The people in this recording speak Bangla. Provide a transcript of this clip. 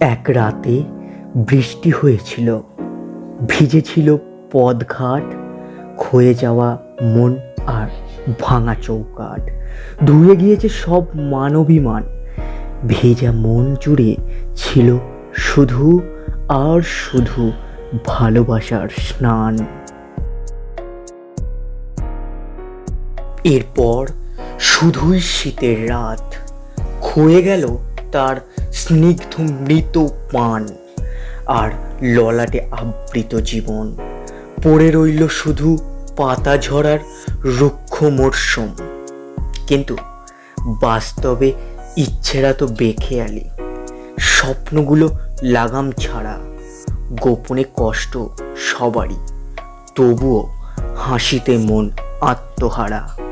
এক রাতে বৃষ্টি হয়েছিল। ভিজেছিল পদঘাট, ক্ষয়ে যাওয়া মন আর ভাঙা চৌকাট ধুয়ে গিয়েছে সব মানবিমান। ভেজা মন জুড়ে ছিল শুধু আর শুধু ভালোবাসার স্নান। এরপর শুধুই শীতের রাত। ক্ষয়ে গেল তার স্নিগ্ধ মৃত পান আর ললাটে আবৃত জীবন। পড়ে রইল শুধু পাতা ঝরার রুক্ষ মরশুম কিন্তু বাস্তবে ইচ্ছেরা তো বেখেয়ালি। স্বপ্নগুলো লাগাম ছাড়া, গোপনে কষ্ট সবারই। তবুও হাসিতে মন আত্মহারা।